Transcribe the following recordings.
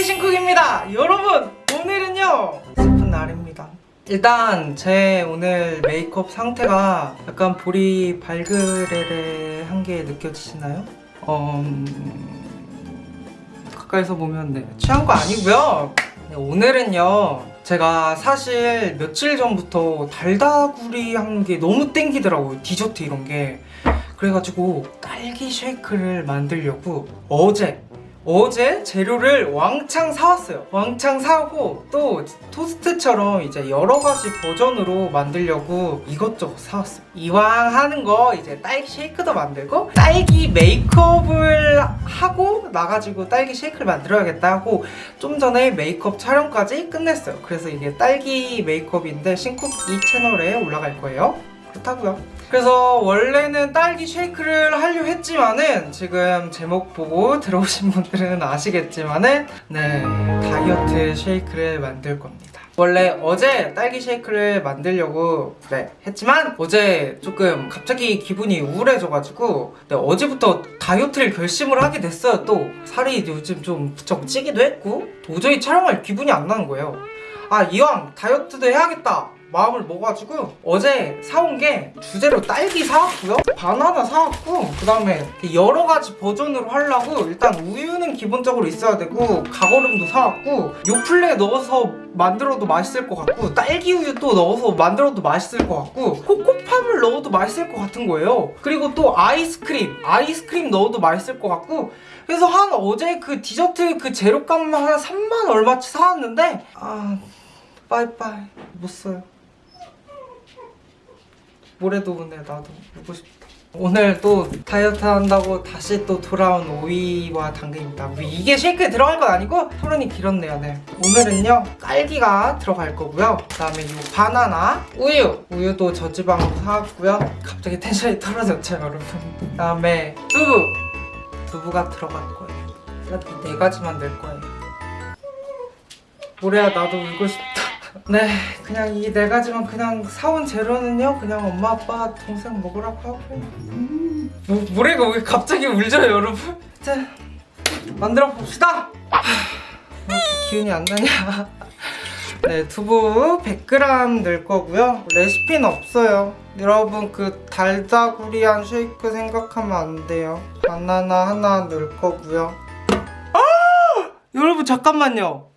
DJ 신쿡입니다. 여러분 오늘은요 슬픈 날입니다. 일단 제 오늘 메이크업 상태가 약간 볼이 발그레레한 게 느껴지시나요? 어... 음, 가까이서 보면 네, 취한 거 아니고요. 네, 오늘은요 제가 사실 며칠 전부터 달다구리 한 게 너무 땡기더라고요 디저트 이런 게. 그래가지고 딸기 쉐이크를 만들려고 어제 어제 재료를 왕창 사왔어요. 왕창 사고 또 토스트처럼 이제 여러 가지 버전으로 만들려고 이것저것 사왔어요. 이왕 하는 거 이제 딸기 쉐이크도 만들고 딸기 메이크업을 하고 나가지고 딸기 쉐이크를 만들어야겠다 하고 좀 전에 메이크업 촬영까지 끝냈어요. 그래서 이게 딸기 메이크업인데 신쿡 이 채널에 올라갈 거예요 그렇다고요. 그래서 원래는 딸기 쉐이크를 하려 했지만은 지금 제목 보고 들어오신 분들은 아시겠지만은 네 다이어트 쉐이크를 만들 겁니다. 원래 어제 딸기 쉐이크를 만들려고 그래 했지만 어제 조금 갑자기 기분이 우울해져가지고 네, 어제부터 다이어트를 결심을 하게 됐어요. 또 살이 요즘 좀 부쩍 찌기도 했고 도저히 촬영할 기분이 안 나는 거예요. 아 이왕 다이어트도 해야겠다 마음을 먹어가지고 어제 사온 게 주제로 딸기 사왔고요. 바나나 사왔고 그 다음에 여러 가지 버전으로 하려고 일단 우유는 기본적으로 있어야 되고 가거름도 사왔고 요플레 넣어서 만들어도 맛있을 것 같고 딸기 우유도 넣어서 만들어도 맛있을 것 같고 코코팝을 넣어도 맛있을 것 같은 거예요. 그리고 또 아이스크림 아이스크림 넣어도 맛있을 것 같고 그래서 한 어제 그 디저트 그 재료값만 한 3만 얼마치 사왔는데 아 빠이빠이 못 써요 모레도 오네 나도 먹고 싶다. 오늘 또 다이어트 한다고 다시 또 돌아온 오이와 당근입니다. 뭐 이게 쉐이크에 들어갈 건 아니고 토론이 길었네요. 네. 오늘은요 딸기가 들어갈 거고요. 그 다음에 이 바나나 우유. 우유도 저지방으로 사왔고요. 갑자기 텐션이 떨어졌죠 여러분. 그 다음에 두부. 두부가 들어갈 거예요. 네 가지만 넣을 거예요. 모래야 나도 울고 싶다 네 그냥 이 네 가지만 그냥 사온 재료는요 그냥 엄마 아빠 동생 먹으라고 하고요 음. 뭐, 모래가 왜 갑자기 울죠 여러분? 자 만들어 봅시다. 하, 왜 이렇게 기운이 안 나냐. 네 두부 100g 넣을 거고요. 레시피는 없어요. 여러분 그 달다구리한 쉐이크 생각하면 안 돼요. 바나나 하나 넣을 거고요. 아! 여러분 잠깐만요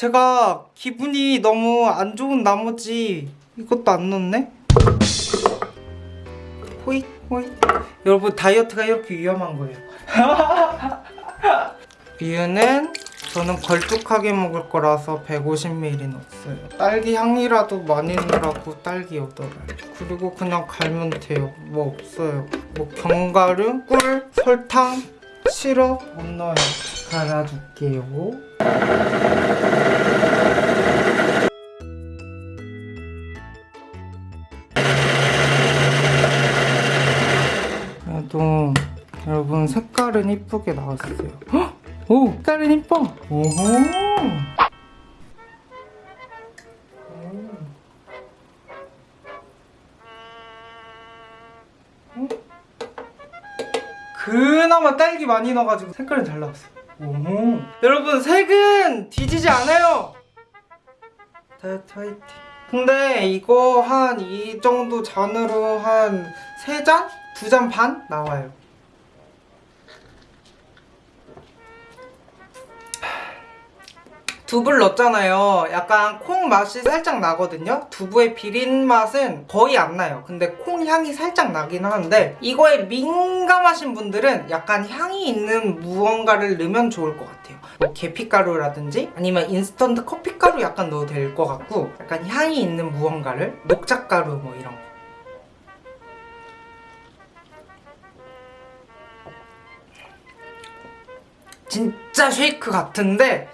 제가 기분이 너무 안 좋은 나머지 이것도 안 넣네? 호잇 호잇. 여러분 다이어트가 이렇게 위험한 거예요. 이유는 저는 걸쭉하게 먹을 거라서 150ml 넣었어요. 딸기 향이라도 많이 넣으라고 딸기 8알. 그리고 그냥 갈면 돼요. 뭐 없어요. 뭐 견과류, 꿀, 설탕, 시럽 못 넣어요. 갈아줄게요 그래도 여러분 색깔은 이쁘게 나왔어요 헉! 오! 색깔은 이뻐! 오호! 그나마 딸기 많이 넣어가지고 색깔은 잘 나왔어 오호. 여러분 색은 뒤지지 않아요 다이어트 화이팅 근데 이거 한 이 정도 잔으로 한 3잔? 2잔 반? 나와요. 두부를 넣었잖아요. 약간 콩 맛이 살짝 나거든요. 두부의 비린 맛은 거의 안 나요. 근데 콩 향이 살짝 나긴 하는데 이거에 민감하신 분들은 약간 향이 있는 무언가를 넣으면 좋을 것 같아요. 뭐 계피가루라든지 아니면 인스턴트 커피가루 약간 넣어도 될 것 같고 약간 향이 있는 무언가를 녹차가루 뭐 이런 거 진짜 쉐이크 같은데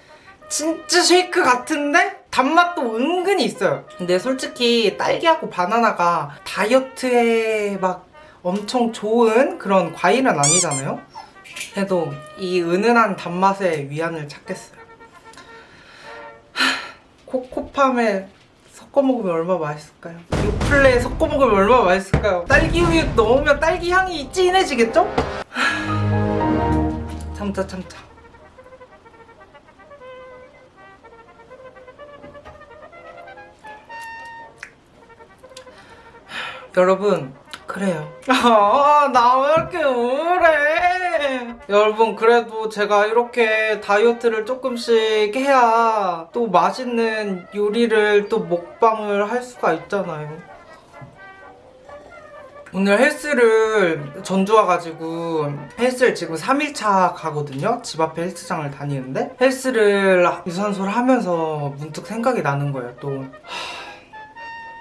진짜 쉐이크 같은데 단맛도 은근히 있어요 근데 솔직히 딸기하고 바나나가 다이어트에 막 엄청 좋은 그런 과일은 아니잖아요 그래도 이 은은한 단맛에 위안을 찾겠어요 코코팜에 섞어 먹으면 얼마나 맛있을까요? 요플레에 섞어 먹으면 얼마나 맛있을까요? 딸기 우유 넣으면 딸기 향이 진해지겠죠? 참자 참자 여러분 그래요. 아 나 왜 이렇게 우울해? 여러분 그래도 제가 이렇게 다이어트를 조금씩 해야 또 맛있는 요리를 또 먹방을 할 수가 있잖아요. 오늘 헬스를 전주 와가지고 헬스를 지금 3일차 가거든요. 집 앞에 헬스장을 다니는데 헬스를 유산소를 하면서 문득 생각이 나는 거예요 또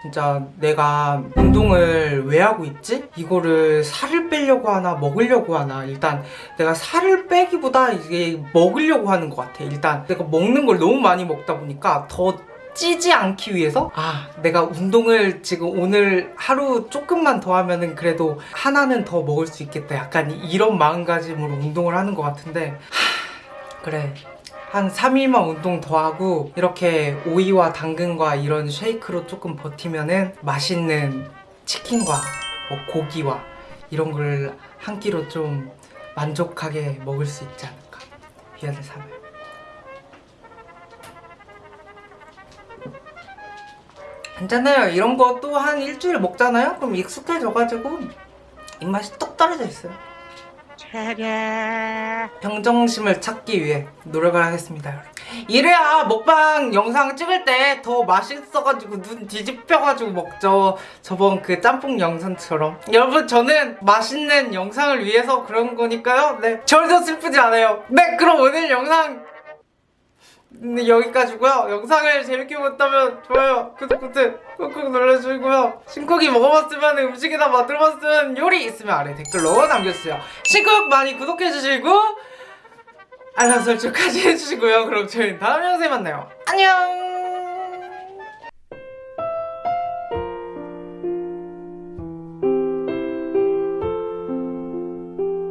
진짜 내가 운동을 왜 하고 있지? 이거를 살을 빼려고 하나 먹으려고 하나. 일단 내가 살을 빼기보다 이게 먹으려고 하는 것 같아. 일단 내가 먹는 걸 너무 많이 먹다 보니까 더 찌지 않기 위해서 아 내가 운동을 지금 오늘 하루 조금만 더 하면은 그래도 하나는 더 먹을 수 있겠다. 약간 이런 마음가짐으로 운동을 하는 것 같은데 하, 그래 한 3일만 운동 더 하고 이렇게 오이와 당근과 이런 쉐이크로 조금 버티면은 맛있는 치킨과 뭐 고기와 이런 걸 한 끼로 좀 만족하게 먹을 수 있지 않을까. 미안해 삼을 괜찮아요. 이런 거 또 한 일주일 먹잖아요? 그럼 익숙해져가지고 입맛이 뚝 떨어져 있어요 평정심을 찾기 위해 노력을 하겠습니다. 이래야 먹방 영상 찍을 때 더 맛있어가지고 눈 뒤집혀가지고 먹죠. 저번 그 짬뽕 영상처럼. 여러분 저는 맛있는 영상을 위해서 그런 거니까요. 네 절대 슬프지 않아요. 네 그럼 오늘 영상 네, 여기까지고요. 영상을 재밌게 봤다면 좋아요, 구독 버튼 꾹꾹 눌러주시고요. 신쿡이 먹어봤으면 음식이나 만들어봤으면 요리 있으면 아래 댓글로 남겨주세요. 신쿡 많이 구독해주시고 알람 설정까지 해주시고요. 그럼 저희 다음 영상에 만나요. 안녕!